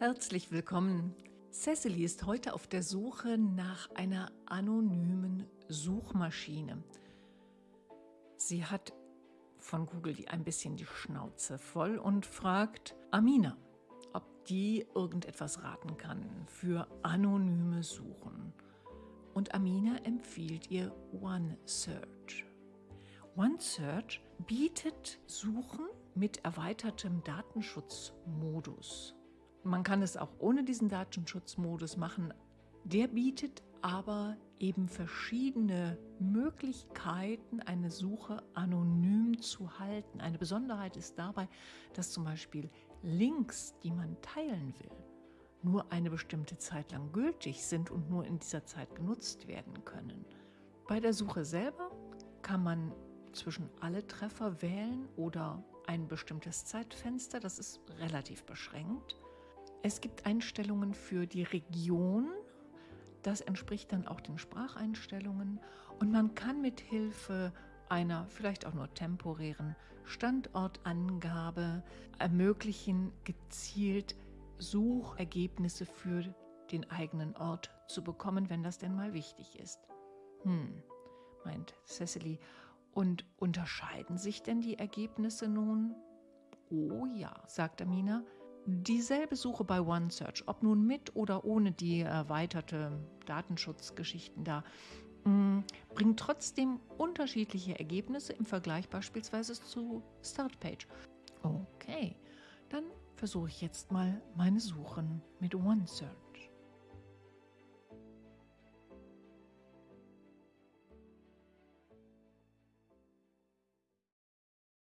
Herzlich willkommen. Cecily ist heute auf der Suche nach einer anonymen Suchmaschine. Sie hat von Google die ein bisschen die Schnauze voll und fragt Amina, ob die irgendetwas raten kann für anonyme Suchen. Und Amina empfiehlt ihr OneSearch. OneSearch bietet Suchen mit erweitertem Datenschutzmodus. Man kann es auch ohne diesen Datenschutzmodus machen. Der bietet aber eben verschiedene Möglichkeiten, eine Suche anonym zu halten. Eine Besonderheit ist dabei, dass zum Beispiel Links, die man teilen will, nur eine bestimmte Zeit lang gültig sind und nur in dieser Zeit genutzt werden können. Bei der Suche selber kann man zwischen alle Treffer wählen oder ein bestimmtes Zeitfenster, das ist relativ beschränkt. Es gibt Einstellungen für die Region, das entspricht dann auch den Spracheinstellungen und man kann mit Hilfe einer vielleicht auch nur temporären Standortangabe ermöglichen, gezielt Suchergebnisse für den eigenen Ort zu bekommen, wenn das denn mal wichtig ist. Hm, meint Cecily. Und unterscheiden sich denn die Ergebnisse nun? Oh ja, sagt Amina. Dieselbe Suche bei OneSearch, ob nun mit oder ohne die erweiterte Datenschutzgeschichten da, mm, bringt trotzdem unterschiedliche Ergebnisse im Vergleich beispielsweise zu Startpage. Okay, dann versuche ich jetzt mal meine Suchen mit OneSearch.